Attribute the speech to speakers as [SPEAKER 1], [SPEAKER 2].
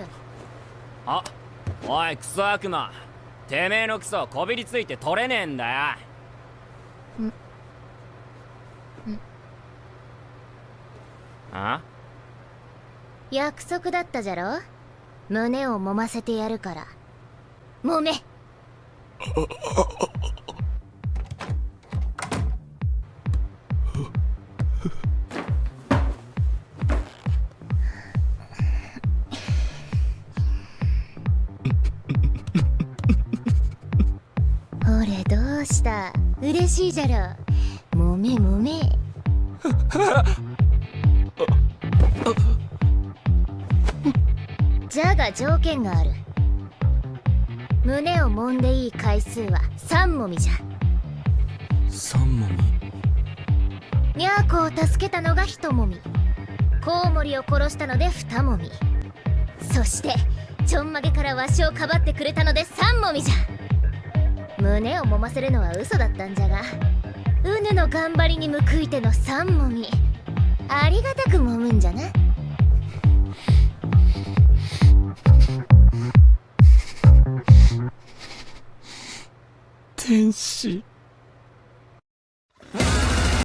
[SPEAKER 1] る。
[SPEAKER 2] あおいクソ悪魔。てめえのクソこびりついて取れねえんだよ。あ？
[SPEAKER 1] 約束だったじゃろ？胸を揉ませてやるから。揉め ほれどうした？嬉しいじゃろ。揉め揉め。じゃが条件がある。胸を揉んでいい回数は3もみじゃ。
[SPEAKER 2] 三もみ。
[SPEAKER 1] にゃーこを助けたのが1もみ。コウモリを殺したので2もみ。そしてちょんまげからわしをかばってくれたので3もみじゃ胸を揉ませるのは嘘だったんじゃがうぬの頑張りに報いての三もみありがたく揉むんじゃな。
[SPEAKER 2] 天使。